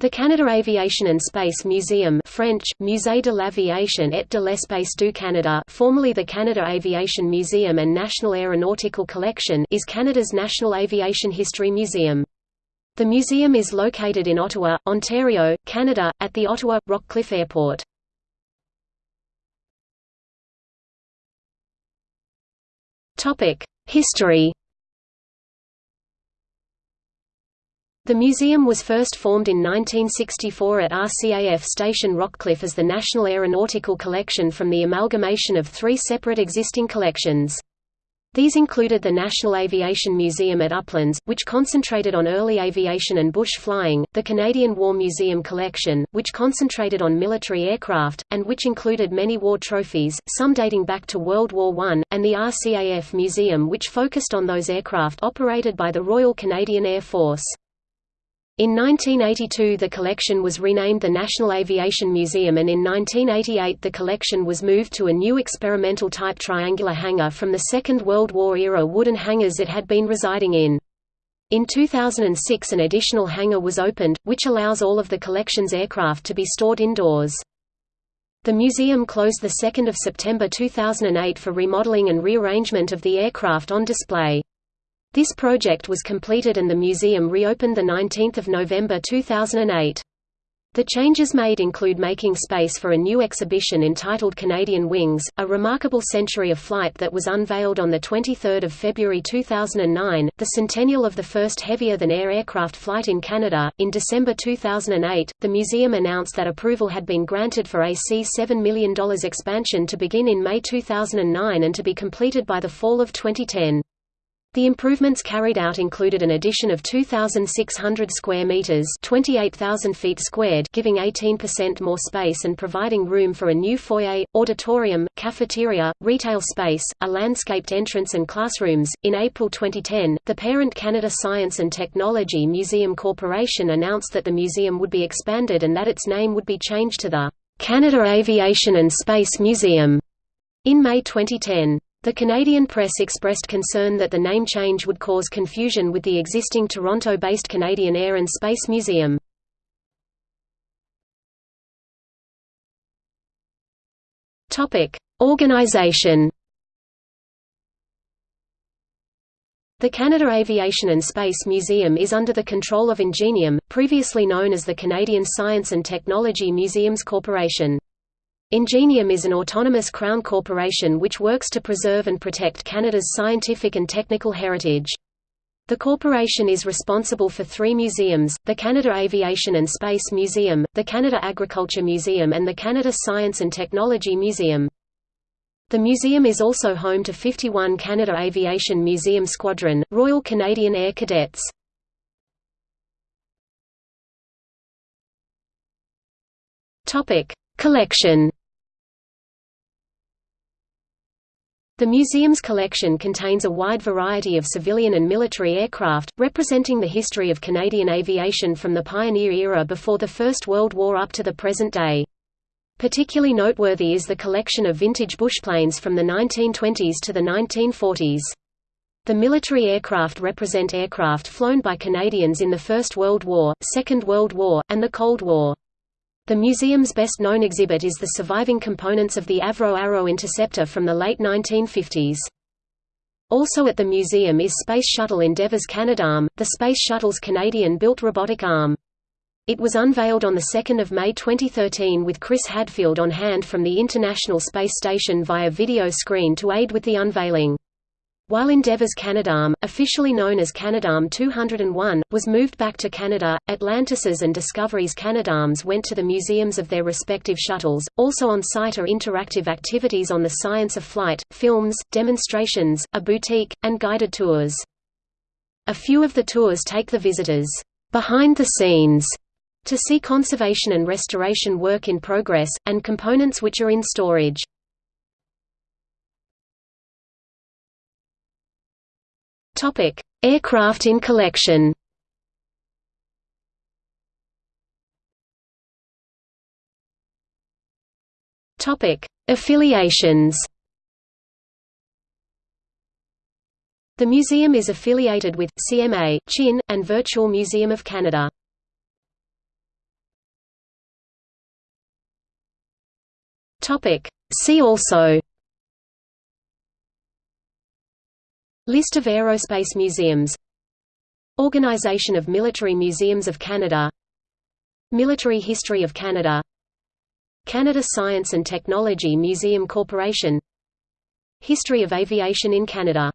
The Canada Aviation and Space Museum French, Musée de l'Aviation et de l'Espace du Canada formerly the Canada Aviation Museum and National Aeronautical Collection is Canada's national aviation history museum. The museum is located in Ottawa, Ontario, Canada, at the Ottawa – Rockcliffe Airport. History The museum was first formed in 1964 at RCAF Station Rockcliffe as the National Aeronautical Collection from the amalgamation of three separate existing collections. These included the National Aviation Museum at Uplands, which concentrated on early aviation and bush flying, the Canadian War Museum Collection, which concentrated on military aircraft, and which included many war trophies, some dating back to World War I, and the RCAF Museum which focused on those aircraft operated by the Royal Canadian Air Force. In 1982 the collection was renamed the National Aviation Museum and in 1988 the collection was moved to a new experimental type triangular hangar from the Second World War era wooden hangars it had been residing in. In 2006 an additional hangar was opened, which allows all of the collection's aircraft to be stored indoors. The museum closed 2 September 2008 for remodeling and rearrangement of the aircraft on display. This project was completed and the museum reopened 19 November 2008. The changes made include making space for a new exhibition entitled Canadian Wings, a remarkable century of flight that was unveiled on 23 February 2009, the centennial of the first heavier-than-air aircraft flight in Canada. In December 2008, the museum announced that approval had been granted for a C$7 million expansion to begin in May 2009 and to be completed by the fall of 2010. The improvements carried out included an addition of 2,600 square meters (28,000 feet squared), giving 18% more space and providing room for a new foyer, auditorium, cafeteria, retail space, a landscaped entrance, and classrooms. In April 2010, the parent Canada Science and Technology Museum Corporation announced that the museum would be expanded and that its name would be changed to the Canada Aviation and Space Museum in May 2010. The Canadian press expressed concern that the name change would cause confusion with the existing Toronto-based Canadian Air and Space Museum. Organization The Canada Aviation and Space Museum is under the control of Ingenium, previously known as the Canadian Science and Technology Museums Corporation. Ingenium is an autonomous Crown corporation which works to preserve and protect Canada's scientific and technical heritage. The corporation is responsible for three museums, the Canada Aviation and Space Museum, the Canada Agriculture Museum and the Canada Science and Technology Museum. The museum is also home to 51 Canada Aviation Museum Squadron, Royal Canadian Air Cadets. Collection The museum's collection contains a wide variety of civilian and military aircraft, representing the history of Canadian aviation from the pioneer era before the First World War up to the present day. Particularly noteworthy is the collection of vintage bushplanes from the 1920s to the 1940s. The military aircraft represent aircraft flown by Canadians in the First World War, Second World War, and the Cold War. The museum's best-known exhibit is the surviving components of the Avro Arrow interceptor from the late 1950s. Also at the museum is Space Shuttle Endeavour's Canadarm, the Space Shuttle's Canadian-built robotic arm. It was unveiled on 2 May 2013 with Chris Hadfield on hand from the International Space Station via video screen to aid with the unveiling. While Endeavour's Canadarm, officially known as Canadarm 201, was moved back to Canada, Atlantis's and Discovery's Canadarms went to the museums of their respective shuttles. Also on site are interactive activities on the science of flight, films, demonstrations, a boutique, and guided tours. A few of the tours take the visitors behind the scenes to see conservation and restoration work in progress, and components which are in storage. Topic: Aircraft in collection. Topic: Affiliations. The museum is affiliated with CMA, Chin, and Virtual Museum of Canada. Topic: See also List of aerospace museums. Organization of Military Museums of Canada. Military History of Canada. Canada Science and Technology Museum Corporation. History of Aviation in Canada